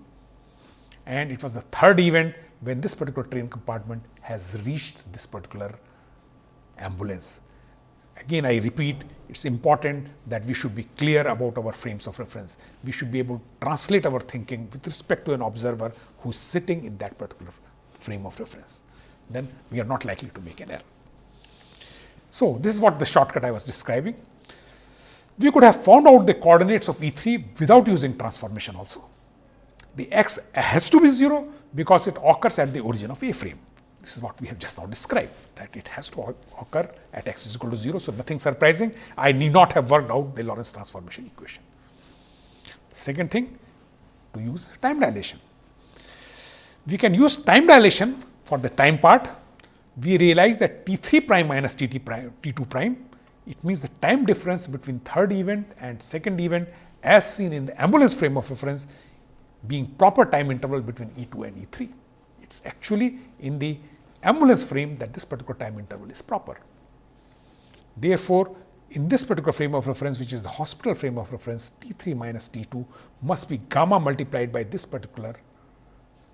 and it was the third event when this particular train compartment has reached this particular ambulance. Again, I repeat, it is important that we should be clear about our frames of reference. We should be able to translate our thinking with respect to an observer who is sitting in that particular frame of reference. Then we are not likely to make an error. So, this is what the shortcut I was describing. We could have found out the coordinates of E3 without using transformation also. The x has to be 0 because it occurs at the origin of A frame. This is what we have just now described that it has to occur at x is equal to 0. So, nothing surprising I need not have worked out the Lorentz transformation equation. Second thing to use time dilation. We can use time dilation for the time part. We realize that T 3 prime minus T T prime T 2 prime it means the time difference between third event and second event as seen in the ambulance frame of reference being proper time interval between E 2 and E 3. It is actually in the ambulance frame that this particular time interval is proper. Therefore, in this particular frame of reference which is the hospital frame of reference T 3 minus T 2 must be gamma multiplied by this particular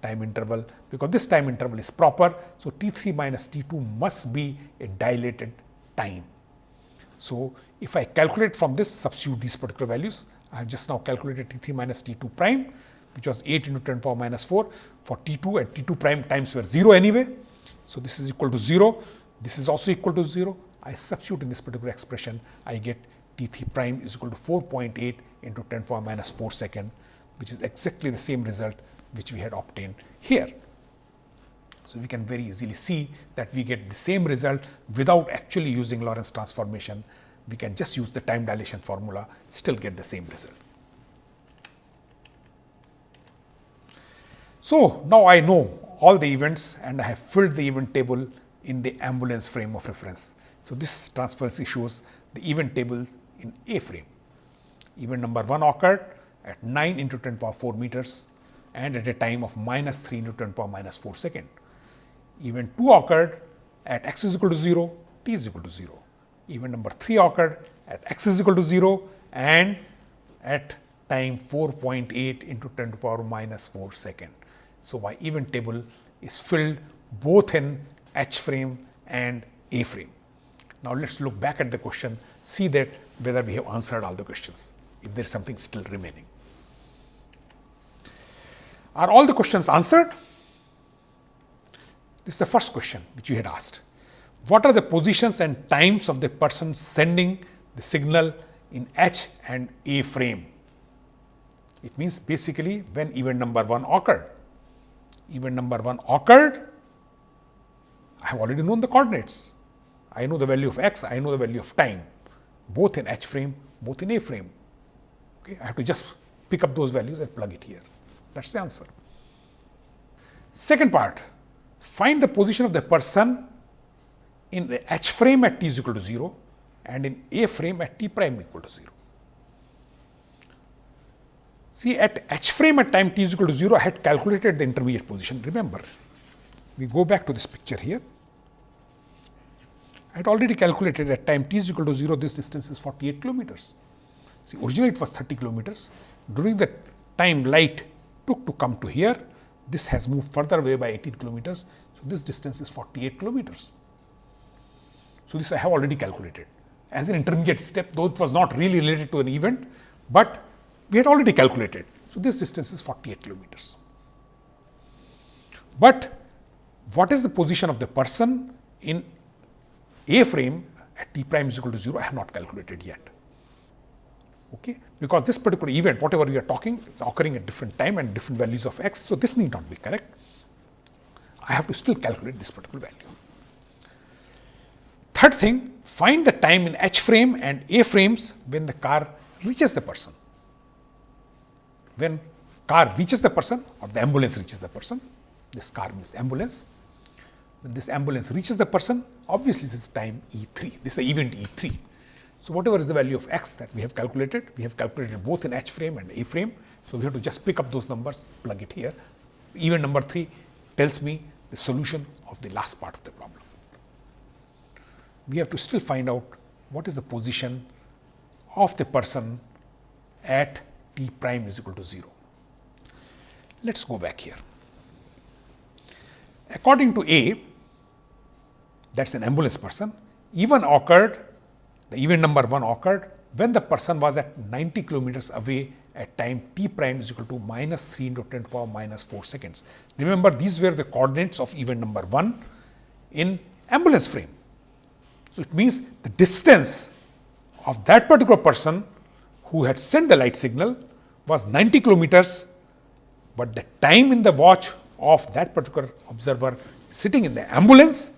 time interval because this time interval is proper. So, T 3 minus T 2 must be a dilated time. So, if I calculate from this substitute these particular values I have just now calculated T 3 minus T 2 prime which was 8 into 10 power minus 4 for T 2 and T 2 prime times were 0 anyway. So, this is equal to 0, this is also equal to 0. I substitute in this particular expression, I get T 3 prime is equal to 4.8 into 10 power minus 4 second, which is exactly the same result which we had obtained here. So, we can very easily see that we get the same result without actually using Lorentz transformation. We can just use the time dilation formula, still get the same result. So, now I know all the events and I have filled the event table in the ambulance frame of reference. So, this transparency shows the event table in A frame. Event number 1 occurred at 9 into 10 power 4 meters and at a time of minus 3 into 10 power minus 4 second. Event 2 occurred at x is equal to 0, t is equal to 0. Event number 3 occurred at x is equal to 0 and at time 4.8 into 10 to power minus 4 second. So, my event table is filled both in H frame and A frame. Now, let us look back at the question, see that whether we have answered all the questions, if there is something still remaining. Are all the questions answered? This is the first question which you had asked. What are the positions and times of the person sending the signal in H and A frame? It means basically when event number 1 occurred. Event number 1 occurred, I have already known the coordinates. I know the value of x, I know the value of time, both in H frame, both in A frame. Okay, I have to just pick up those values and plug it here. That is the answer. Second part, find the position of the person in H frame at t is equal to 0 and in A frame at t prime equal to 0. See at H frame at time t is equal to 0, I had calculated the intermediate position. Remember, we go back to this picture here. I had already calculated at time t is equal to 0, this distance is 48 kilometers. See, originally it was 30 kilometers. During the time light took to come to here, this has moved further away by 18 kilometers. So, this distance is 48 kilometers. So, this I have already calculated as an intermediate step, though it was not really related to an event, but we had already calculated. So, this distance is 48 kilometers. But what is the position of the person in A frame at t prime is equal to 0, I have not calculated yet okay, because this particular event whatever we are talking is occurring at different time and different values of x. So, this need not be correct. I have to still calculate this particular value. Third thing, find the time in H frame and A frames when the car reaches the person. When car reaches the person or the ambulance reaches the person, this car means ambulance. When this ambulance reaches the person, obviously this is time E3, this is event E3 so, whatever is the value of x that we have calculated, we have calculated both in H frame and A frame. So, we have to just pick up those numbers, plug it here. Event number 3 tells me the solution of the last part of the problem. We have to still find out what is the position of the person at t prime is equal to 0. Let us go back here. According to A, that is an ambulance person, even occurred the event number 1 occurred when the person was at 90 kilometers away at time t prime is equal to minus 3 into 10 to power minus 4 seconds. Remember these were the coordinates of event number 1 in ambulance frame. So, it means the distance of that particular person who had sent the light signal was 90 kilometers, but the time in the watch of that particular observer sitting in the ambulance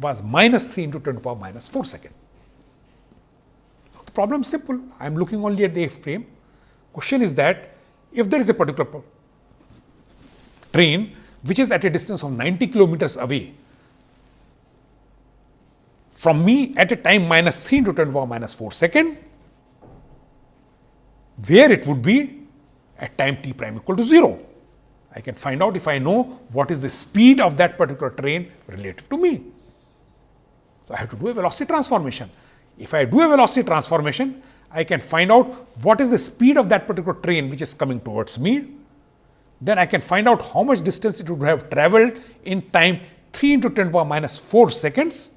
was minus 3 into 10 to the power minus 4 seconds. Problem is simple, I am looking only at the frame. Question is that if there is a particular train which is at a distance of 90 kilometers away from me at a time minus 3 into 10 to the power minus 4 second, where it would be at time t prime equal to 0. I can find out if I know what is the speed of that particular train relative to me. So, I have to do a velocity transformation. If I do a velocity transformation, I can find out what is the speed of that particular train which is coming towards me. Then I can find out how much distance it would have traveled in time 3 into 10 to power minus 4 seconds.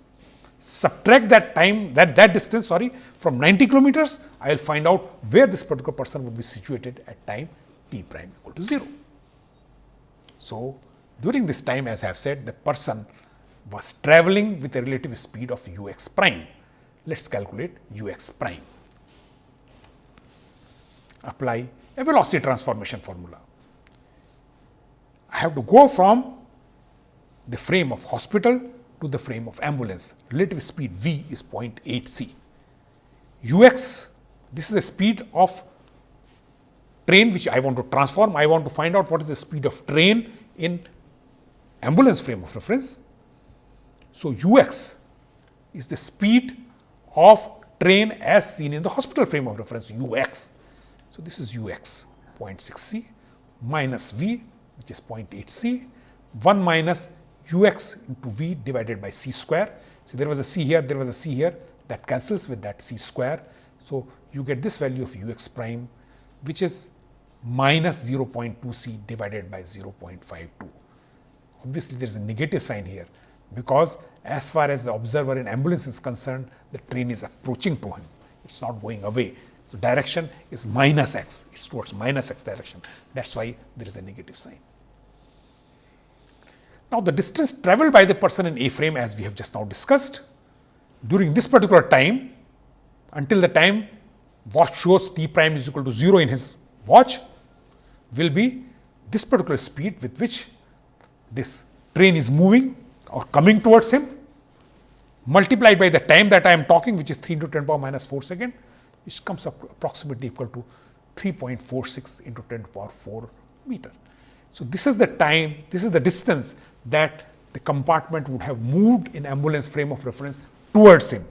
Subtract that time, that, that distance, sorry, from 90 kilometers, I will find out where this particular person would be situated at time t prime equal to 0. So, during this time, as I have said, the person was traveling with a relative speed of u x prime. Let us calculate u x prime. Apply a velocity transformation formula. I have to go from the frame of hospital to the frame of ambulance. Relative speed v is 0.8 c. ux, this is the speed of train which I want to transform. I want to find out what is the speed of train in ambulance frame of reference. So, u x is the speed of train as seen in the hospital frame of reference u x. So, this is u x 0.6 c minus v which is 0.8 c 1 minus u x into v divided by c square. So, there was a c here, there was a c here that cancels with that c square. So, you get this value of u x prime which is minus 0.2 c divided by 0.52. Obviously, there is a negative sign here because as far as the observer in ambulance is concerned, the train is approaching to him. It is not going away. So, direction is minus x, it is towards minus x direction. That is why there is a negative sign. Now, the distance travelled by the person in A frame as we have just now discussed during this particular time until the time watch shows t prime is equal to 0 in his watch will be this particular speed with which this train is moving or coming towards him multiplied by the time that I am talking which is 3 into 10 power minus 4 second which comes up approximately equal to 3.46 into 10 to power 4 meter. So, this is the time, this is the distance that the compartment would have moved in ambulance frame of reference towards him.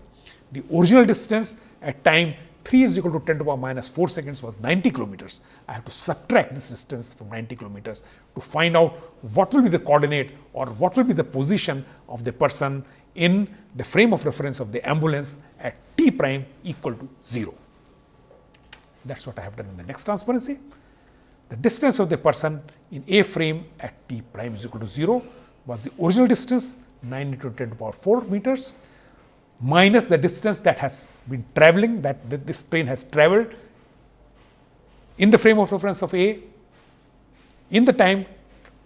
The original distance at time 3 is equal to 10 to the power minus 4 seconds was 90 kilometers. I have to subtract this distance from 90 kilometers to find out what will be the coordinate or what will be the position of the person in the frame of reference of the ambulance at t prime equal to 0. That is what I have done in the next transparency. The distance of the person in A frame at t prime is equal to 0 was the original distance 9 into 10 to the power 4 meters minus the distance that has been traveling that this train has traveled in the frame of reference of A in the time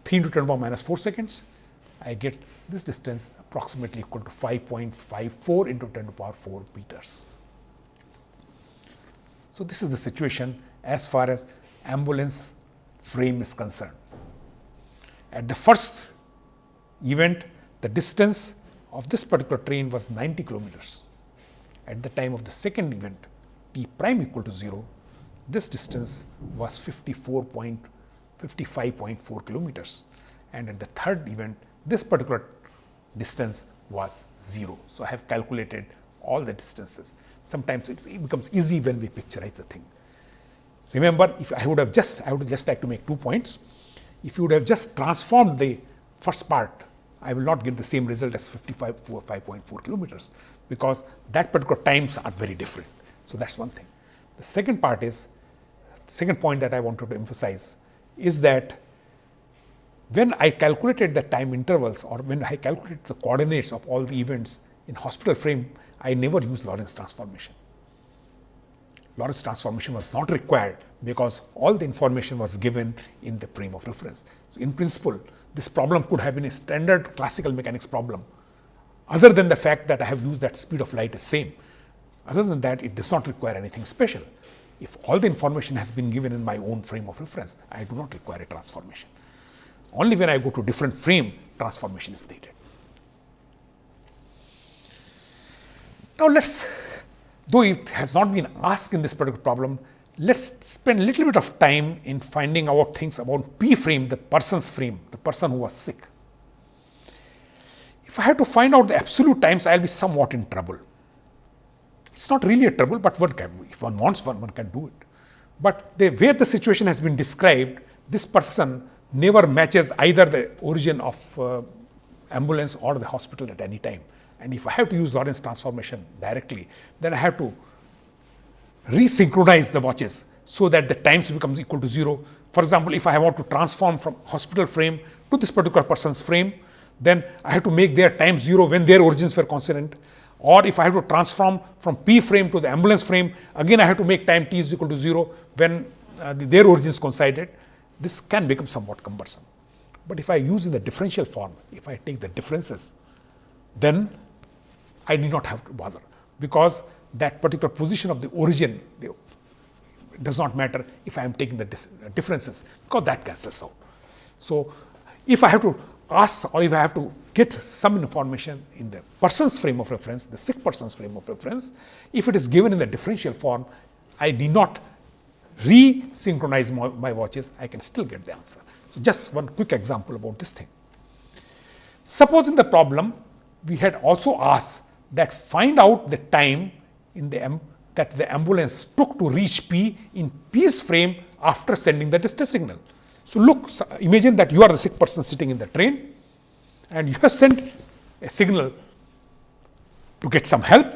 3 into 10 to the power minus 4 seconds. I get this distance approximately equal to 5.54 into 10 to the power 4 meters. So, this is the situation as far as ambulance frame is concerned. At the first event, the distance of this particular train was 90 kilometers. At the time of the second event, t prime equal to 0, this distance was 54.55.4 kilometers. And at the third event, this particular distance was 0. So, I have calculated all the distances. Sometimes it becomes easy when we picturize the thing. Remember, if I would have just, I would just like to make two points. If you would have just transformed the first part, I will not get the same result as 55.4 kilometers, because that particular times are very different. So, that is one thing. The second part is, second point that I wanted to emphasize is that when I calculated the time intervals or when I calculated the coordinates of all the events in hospital frame, I never used Lorentz transformation. Lorentz transformation was not required because all the information was given in the frame of reference. So, in principle, this problem could have been a standard classical mechanics problem, other than the fact that I have used that speed of light is same. Other than that, it does not require anything special. If all the information has been given in my own frame of reference, I do not require a transformation. Only when I go to different frame, transformation is needed. Now, let us, though it has not been asked in this particular problem, let us spend a little bit of time in finding out things about P frame, the person's frame, the person who was sick. If I have to find out the absolute times, I will be somewhat in trouble. It is not really a trouble, but one can, if one wants one, one can do it. But the way the situation has been described, this person never matches either the origin of uh, ambulance or the hospital at any time. And if I have to use Lorentz transformation directly, then I have to resynchronize the watches so that the times becomes equal to 0. For example, if I want to transform from hospital frame to this particular person's frame, then I have to make their time 0 when their origins were consonant. Or if I have to transform from P frame to the ambulance frame, again I have to make time t is equal to 0 when uh, the, their origins coincided. This can become somewhat cumbersome. But if I use in the differential form, if I take the differences, then I need not have to bother because that particular position of the origin does not matter if I am taking the differences because that cancels out. So, if I have to ask or if I have to get some information in the person's frame of reference, the sick person's frame of reference, if it is given in the differential form, I need not re-synchronize my, my watches, I can still get the answer. So, just one quick example about this thing. Suppose in the problem, we had also asked that find out the time in the that the ambulance took to reach P in P's frame after sending the distress signal. So, look imagine that you are the sick person sitting in the train and you have sent a signal to get some help.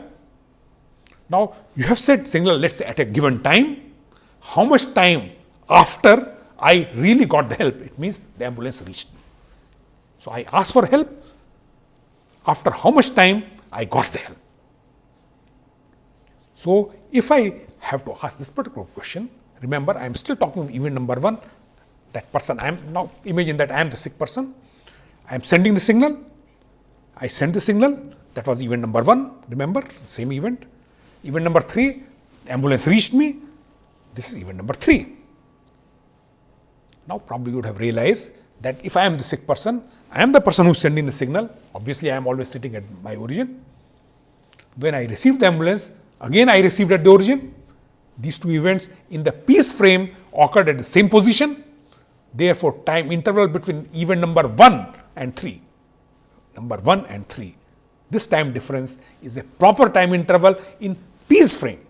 Now, you have sent signal let us say at a given time, how much time after I really got the help, it means the ambulance reached me. So, I asked for help, after how much time I got the help. So, if I have to ask this particular question, remember I am still talking of event number 1, that person I am now imagine that I am the sick person. I am sending the signal, I send the signal that was event number 1 remember same event. Event number 3 ambulance reached me this is event number 3. Now, probably you would have realized that if I am the sick person, I am the person who is sending the signal obviously, I am always sitting at my origin. When I received the ambulance again I received at the origin these two events in the P's frame occurred at the same position therefore, time interval between event number 1 and 3 number 1 and 3 this time difference is a proper time interval in P's frame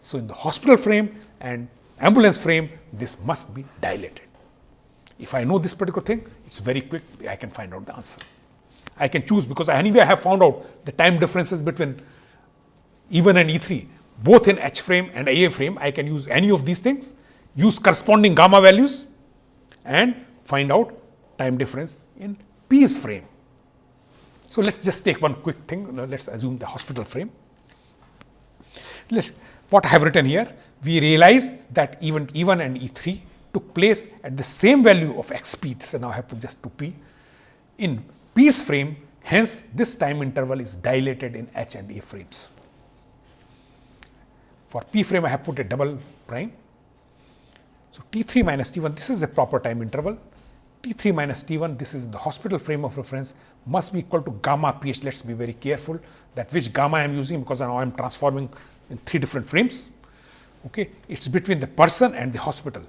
so, in the hospital frame and ambulance frame, this must be dilated. If I know this particular thing, it is very quick, I can find out the answer. I can choose because anyway I have found out the time differences between E1 and E3, both in H frame and IA frame. I can use any of these things, use corresponding gamma values and find out time difference in P's frame. So, let us just take one quick thing, let us assume the hospital frame. Let, what I have written here, we realize that event E1 and E3 took place at the same value of x p, so now I have put just 2 p in P's frame, hence this time interval is dilated in H and A frames. For p frame I have put a double prime. So, T 3 minus T 1 this is a proper time interval, T 3 minus T 1 this is the hospital frame of reference must be equal to gamma p h. Let us be very careful that which gamma I am using because now I am transforming in three different frames. Okay. It is between the person and the hospital,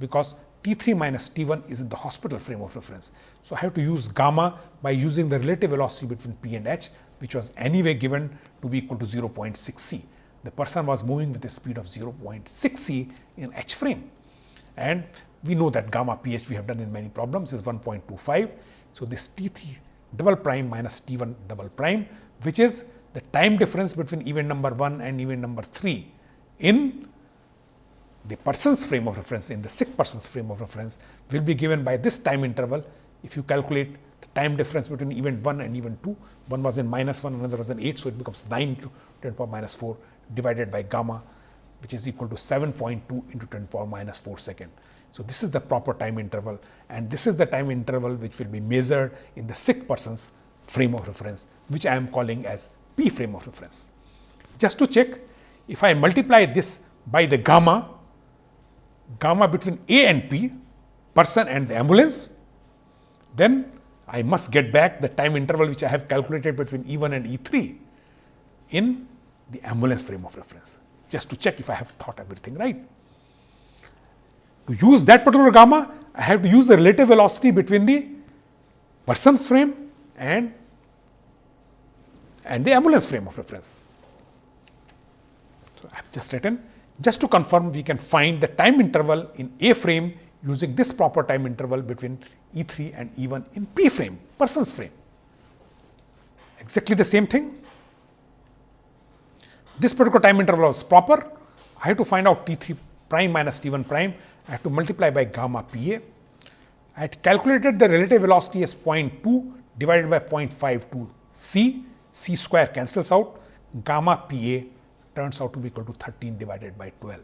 because T 3 minus T 1 is in the hospital frame of reference. So, I have to use gamma by using the relative velocity between P and H, which was anyway given to be equal to 0.6 c. The person was moving with a speed of 0.6 c in H frame and we know that gamma pH we have done in many problems is 1.25. So, this T 3 double prime minus T 1 double prime, which is the time difference between event number 1 and event number 3 in the person's frame of reference in the sick person's frame of reference will be given by this time interval. If you calculate the time difference between event 1 and event 2, one was in minus 1, another was in 8. So, it becomes 9 to 10 power minus 4 divided by gamma which is equal to 7.2 into 10 power minus 4 second. So, this is the proper time interval and this is the time interval which will be measured in the sick person's frame of reference which I am calling as P frame of reference. Just to check, if I multiply this by the gamma, gamma between A and P, person and the ambulance, then I must get back the time interval which I have calculated between E1 and E3 in the ambulance frame of reference, just to check if I have thought everything right. To use that particular gamma, I have to use the relative velocity between the person's frame and and the ambulance frame of reference. So, I have just written just to confirm we can find the time interval in A frame using this proper time interval between E 3 and E 1 in P frame person's frame. Exactly the same thing. This particular time interval was proper. I have to find out T 3 prime minus T 1 prime. I have to multiply by gamma P A. I had calculated the relative velocity as 0.2 divided by 0.52 c c square cancels out, gamma p a turns out to be equal to 13 divided by 12.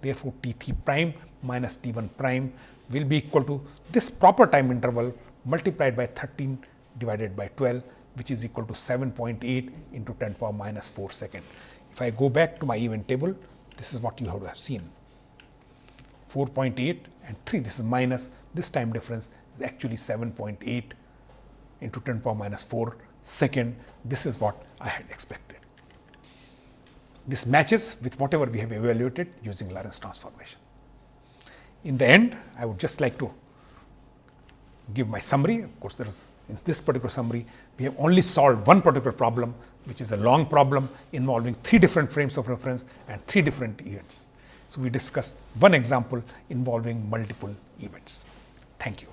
Therefore, T 3 prime minus T 1 prime will be equal to this proper time interval multiplied by 13 divided by 12, which is equal to 7.8 into 10 power minus 4 second. If I go back to my event table, this is what you have to have seen 4.8 and 3, this is minus, this time difference is actually 7.8 into 10 power minus 4 Second, this is what I had expected. This matches with whatever we have evaluated using Lorentz transformation. In the end, I would just like to give my summary. Of course, there is in this particular summary, we have only solved one particular problem, which is a long problem involving three different frames of reference and three different events. So, we discussed one example involving multiple events. Thank you.